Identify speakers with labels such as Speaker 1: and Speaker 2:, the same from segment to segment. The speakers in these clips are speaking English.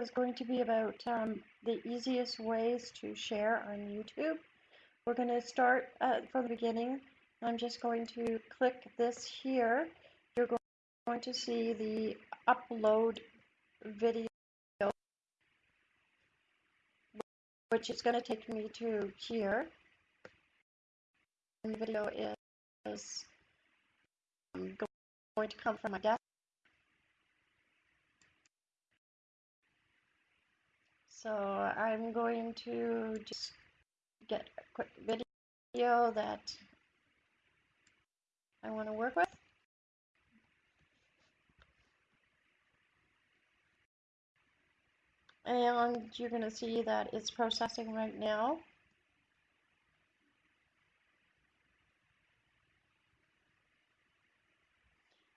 Speaker 1: is going to be about um, the easiest ways to share on YouTube. We're going to start uh, from the beginning. I'm just going to click this here. You're going to see the upload video, which is going to take me to here. The video is um, going to come from my desktop. So I'm going to just get a quick video that I want to work with. And you're going to see that it's processing right now.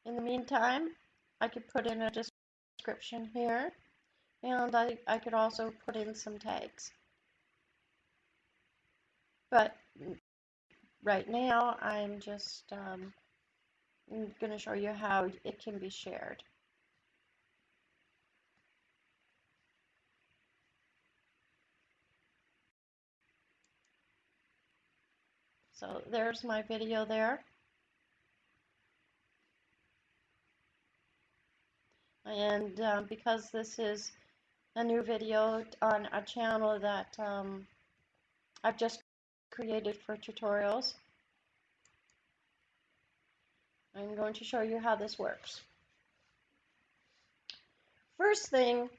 Speaker 1: In the meantime, I could put in a description here. And I, I could also put in some tags. But right now, I'm just um, going to show you how it can be shared. So there's my video there. And um, because this is a new video on a channel that um, I've just created for tutorials. I'm going to show you how this works. First thing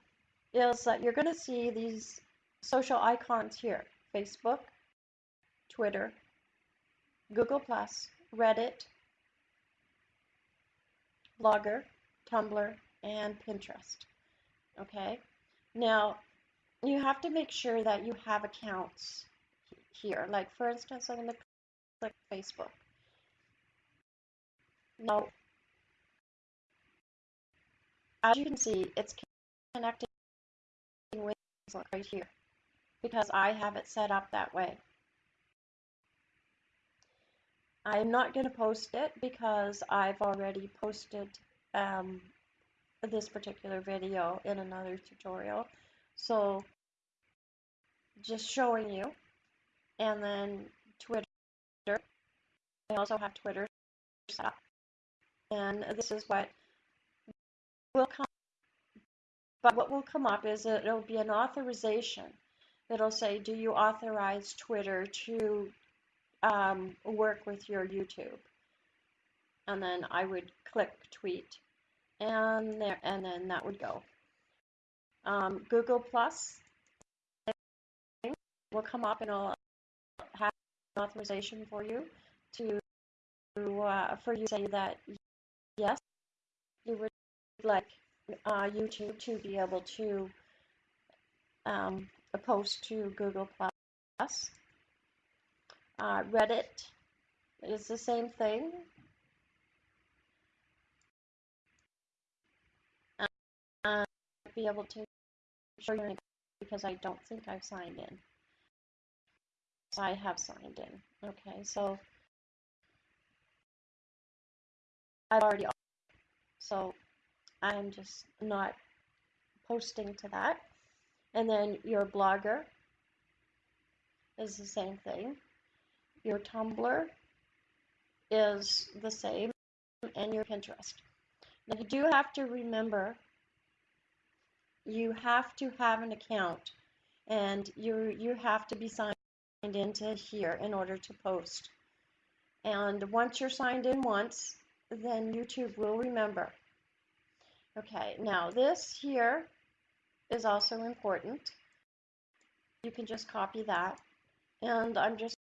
Speaker 1: is that you're going to see these social icons here. Facebook, Twitter, Google+, Reddit, Blogger, Tumblr, and Pinterest. Okay, now, you have to make sure that you have accounts here. Like, for instance, I'm going to click Facebook. Now, as you can see, it's connecting with right here because I have it set up that way. I'm not going to post it because I've already posted um, this particular video in another tutorial. So just showing you. And then Twitter. I also have Twitter set up. And this is what will come but what will come up is that it'll be an authorization. It'll say, do you authorize Twitter to um, work with your YouTube? And then I would click tweet and there, and then that would go. Um, Google Plus will come up and it'll have authorization for you to uh, for you to say that yes, you would like uh, YouTube to be able to um, post to Google Plus. Uh, Reddit is the same thing. Be able to show you because I don't think I've signed in. So I have signed in. Okay, so I've already so I'm just not posting to that. And then your blogger is the same thing. Your Tumblr is the same and your Pinterest. Now you do have to remember you have to have an account and you you have to be signed into here in order to post. And once you're signed in once, then YouTube will remember. Okay, now this here is also important. You can just copy that. And I'm just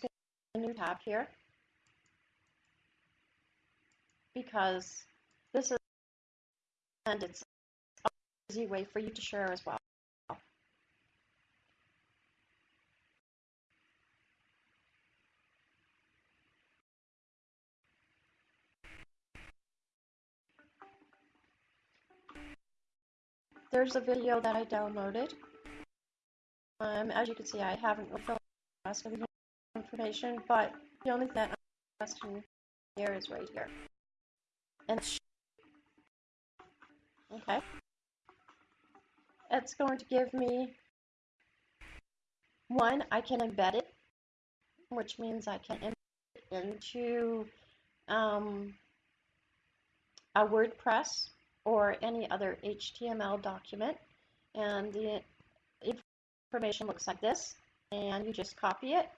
Speaker 1: going to a new tab here because this is and it's easy way for you to share as well. There's a video that I downloaded. Um, as you can see, I haven't filled the information, but the only thing that I'm asking here is right here. And okay. It's going to give me one, I can embed it, which means I can embed it into um, a WordPress or any other HTML document. And the information looks like this. And you just copy it.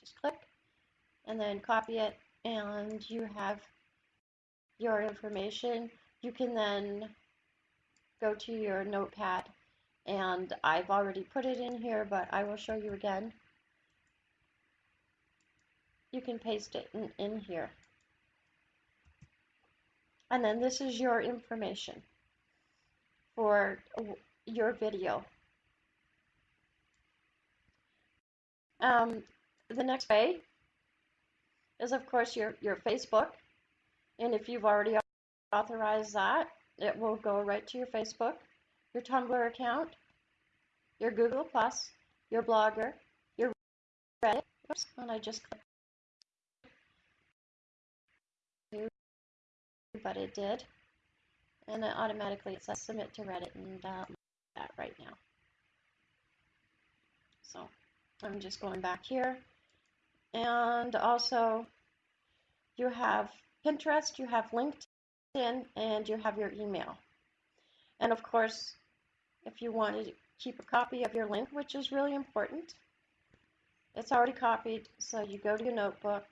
Speaker 1: Just click and then copy it and you have your information. You can then go to your notepad and I've already put it in here but I will show you again. You can paste it in, in here. And then this is your information for your video. Um, the next way is of course your, your Facebook. And if you've already authorized that, it will go right to your Facebook, your Tumblr account, your Google Plus, your Blogger, your Reddit. Oops, and I just clicked but it did. And it automatically it says submit to Reddit and that right now. So I'm just going back here. And also you have Pinterest, you have LinkedIn, and you have your email. And of course, if you want to keep a copy of your link, which is really important, it's already copied. So you go to your notebook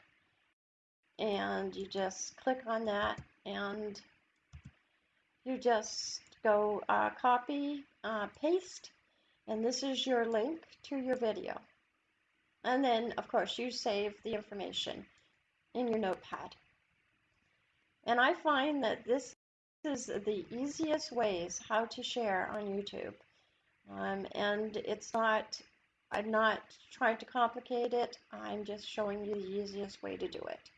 Speaker 1: and you just click on that and you just go uh, copy, uh, paste, and this is your link to your video. And then, of course, you save the information in your notepad. And I find that this is the easiest ways how to share on YouTube. Um, and it's not, I'm not trying to complicate it, I'm just showing you the easiest way to do it.